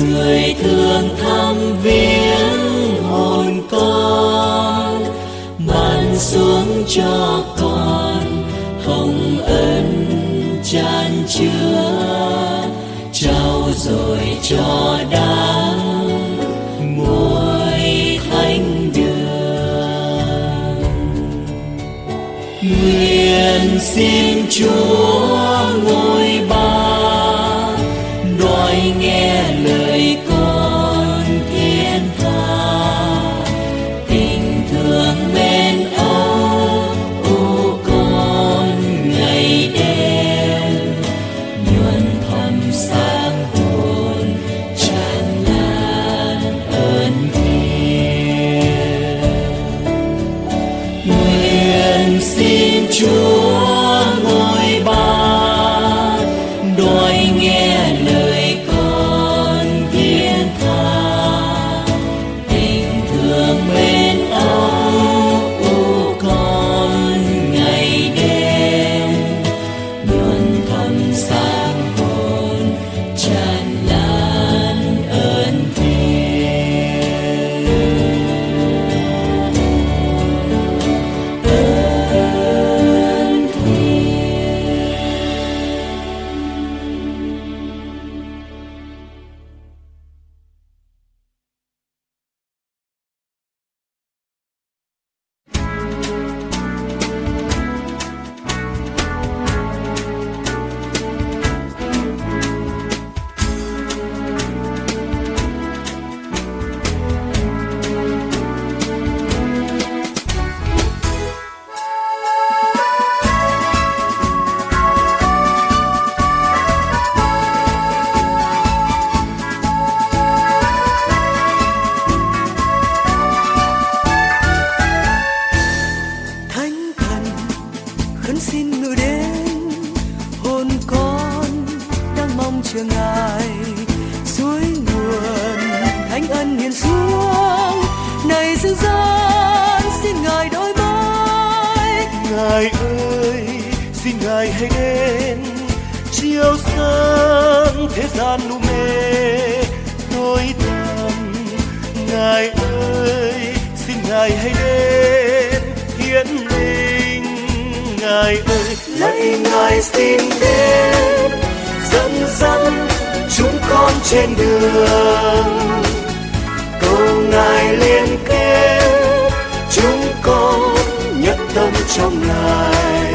người thương thăm viếng hồn con, ban xuống cho con hồng ân tràn chứa. Trao rồi cho đã muối thánh đường. Nguyện xin chúa hiền xuống này dương gian xin ngài đổi mới ngài ơi xin ngài hãy đến chiếu sáng thế gian u mê. Tối tăm ngài ơi xin ngài hãy đến hiến linh. Ngài ơi lạy ngài xin đến dẫn dắt chúng con trên đường cầu ngài liên kết, chúng con nhất tâm trong ngài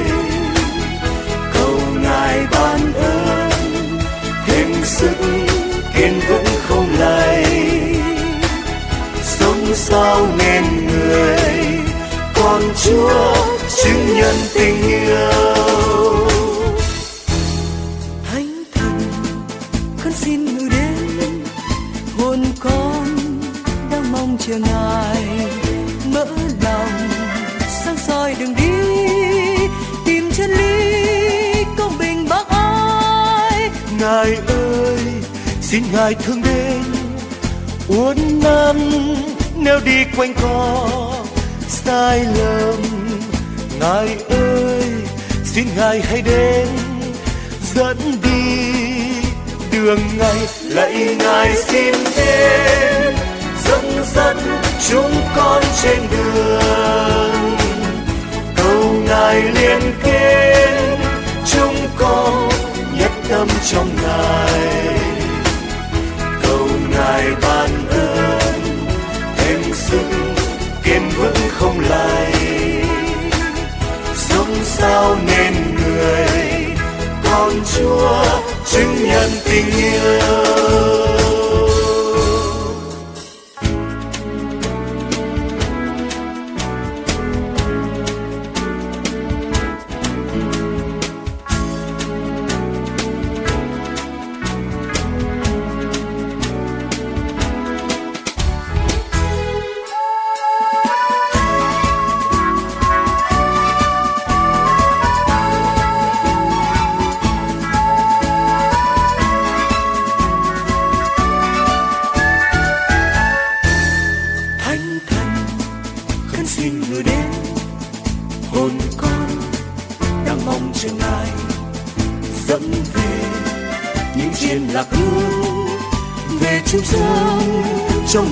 cầu ngài ban ơn, thêm sức kiên vững không lay sống sao nên người, con chúa chứng nhân tình yêu. Chưa ngài mở lòng, sáng soi đường đi, tìm chân lý, công bình bác ái. Ngài ơi, xin ngài thương đến. Uốn nắn, nếu đi quanh co, sai lầm. Ngài ơi, xin ngài hãy đến. Dẫn đi, đường ngài lạy ngài xin đến dẫn dắt chúng con trên đường. Cầu ngài liên kết chúng con nhất tâm trong ngài. Cầu ngài ban ơn, thêm sức kiên vững không lay sống sao nên người, con chúa chứng nhân tình yêu.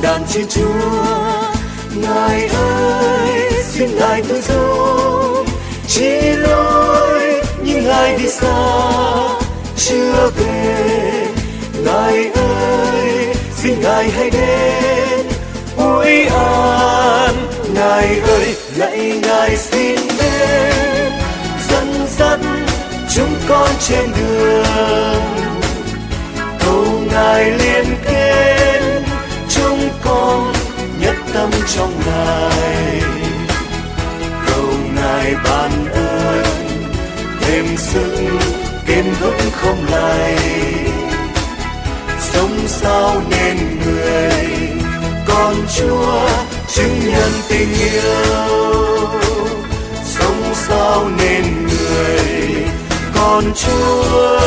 Đàn chiên chúa. Ngài ơi, xin ngài tôi giúp chỉ lối nhưng ngài đi xa. Chưa về, ngài ơi, xin ngài hãy đến. Ôi an, ngài ơi, lạy ngài xin đến. Dẫn dắt chúng con trên đường. Cầu ngài liên kết tâm trong ngài cầu ngài ban ơn, thêm sức, kiên vững không lay sống sao nên người, con chúa chứng nhân tình yêu. Sống sao nên người, con chúa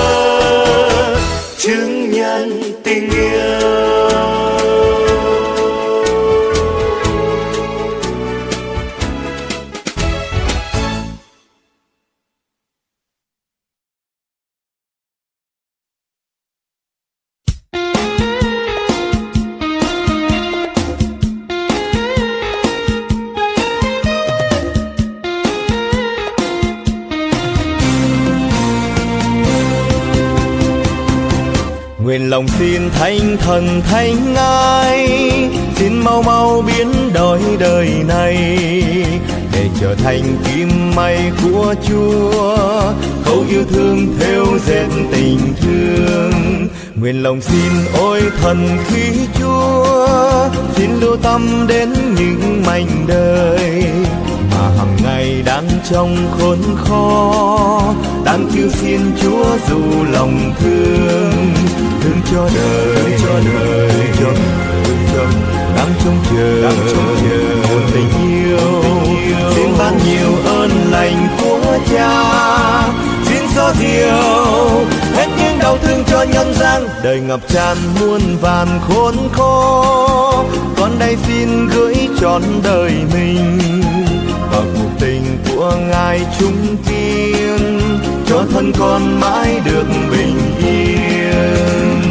chứng nhân tình yêu. Nguyện lòng xin thánh thần thánh ngài, xin mau mau biến đổi đời này để trở thành kim may của chúa. Câu yêu thương theo dệt tình thương. Nguyện lòng xin ôi thần khí chúa xin lưu tâm đến những mảnh đời đang trong khốn khó đang kêu xin chúa dù lòng thương. Thương cho đời cho đời cho cho đang trông chờ đang trông chờ một tình yêu. xin ban nhiều ơn lành của cha. Xin xóa diệu hết những đau thương cho nhân gian. Đời ngập tràn muôn vàn khốn khó con đây xin gửi trọn đời mình ngài trung kiên, cho thân con mãi được bình yên.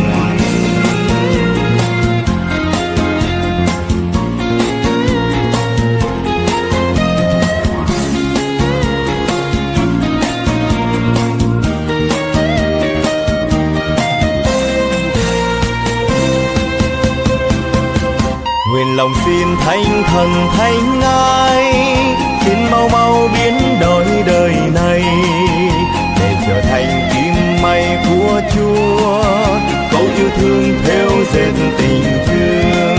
Nguyện lòng xin thánh thần thánh ngài xin mau mau biến này để trở thành kim may của chúa. Câu yêu thương theo dệt tình thương.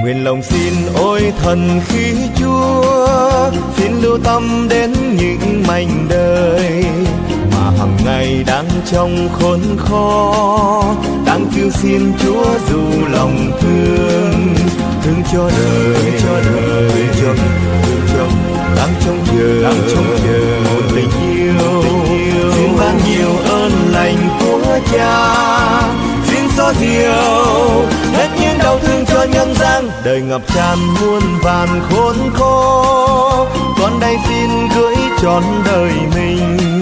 Nguyện lòng xin ôi thần khí chúa, xin lưu tâm đến những mảnh đời mà hàng ngày đang trong khốn khó đang kêu xin chúa dù lòng thương. Thương cho đời cho đời. cho thương cho đang trông chờ đang trông chờ một tình yêu. xin ban nhiều ơn lành của cha. Xin xóa diệu hết những đau thương cho nhân gian. Đời ngập tràn muôn vàn khốn khó con đây xin gửi trọn đời mình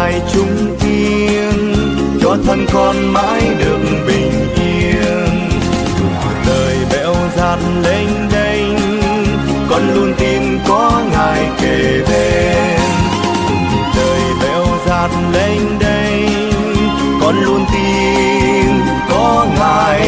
ngài trung kiên cho thân con mãi được bình yên. Cuộc đời bẽo gian lênh đênh, con luôn tin có ngài kề bên. Cuộc đời bẽo gian lênh đênh, con luôn tin có ngài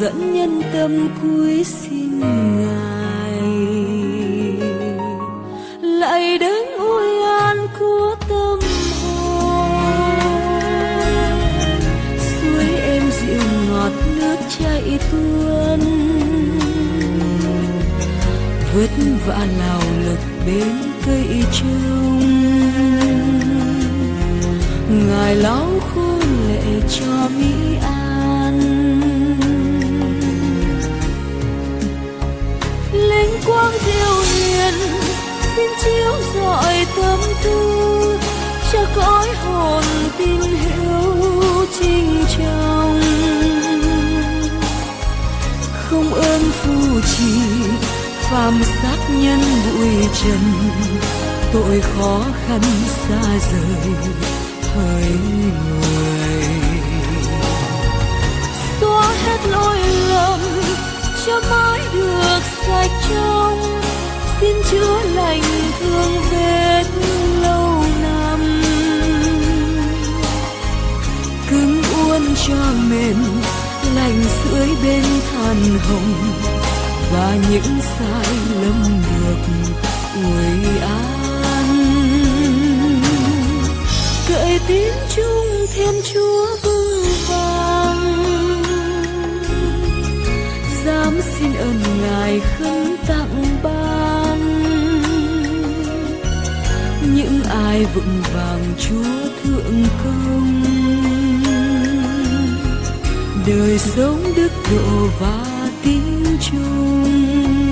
dẫn nhân tâm cuối xin ngài. Lại đến ôi an của tâm hồn, suối em dịu ngọt nước chảy tuôn. Vất vả lao lực bên cây trông ngài lau khô lệ cho mỹ quang diệu hiền, xin chiếu rọi tâm tư, cho cõi hồn tin hiểu trinh trọng không ơn phù trì, phàm sát nhân bụi trần, tội khó khăn xa rời hỡi người. Xóa hết lỗi lầm cho mãi được sạch trong xin chữa lành thương vết lâu năm. Cứng uốn cho mềm lành sưởi bên than hồng. Và những sai lầm được uy an. Cậy tiếng chung thêm chúa vương. Xin ơn ngài khấn tặng ban. Những ai vững vàng chúa thượng công, đời sống đức độ và tín chung.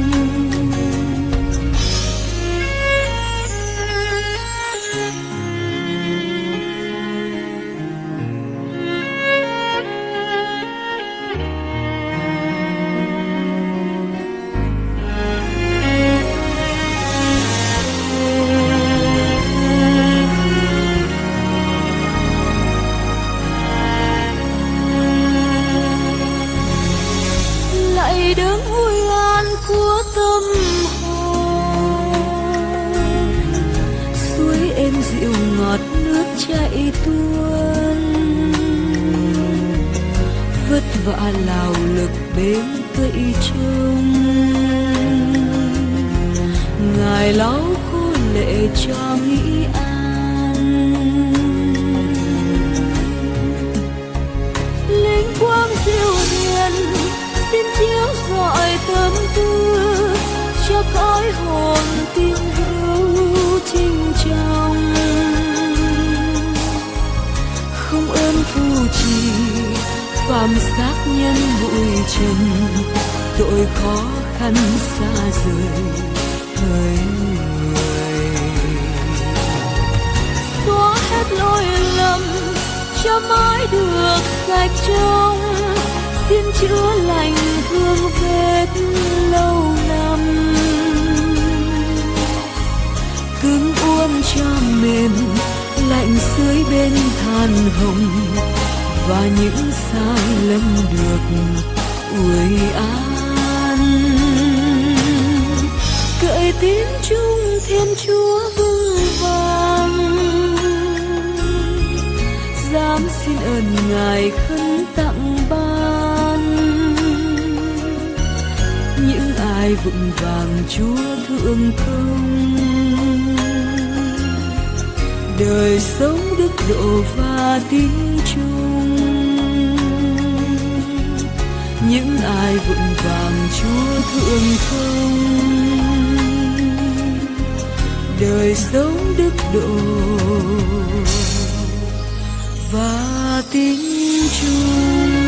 Giọt nước chảy tuôn. Vất vả lao lực bên cây trông ngài lau khô lệ cho mỹ an. Linh quang diệu hiền xin chiếu rọi tâm tư cho cõi hồn tin phàm xác nhân bụi trần, tội khó khăn xa rời hỡi người. Xóa hết lỗi lầm, cho mãi được sạch trong xin chúa lành thương vết lâu năm. Cứng uốn cho mềm, lạnh dưới bên than hồng và những sai lầm được uy an. Cậy tiếng chung thiên chúa vững vàng dám xin ơn ngài khấn tặng ban. Những ai vững vàng chúa thương thương đời sống đức độ và tin chúa những ai vững vàng chúa thượng không? Đời sống đức độ và tín chúa.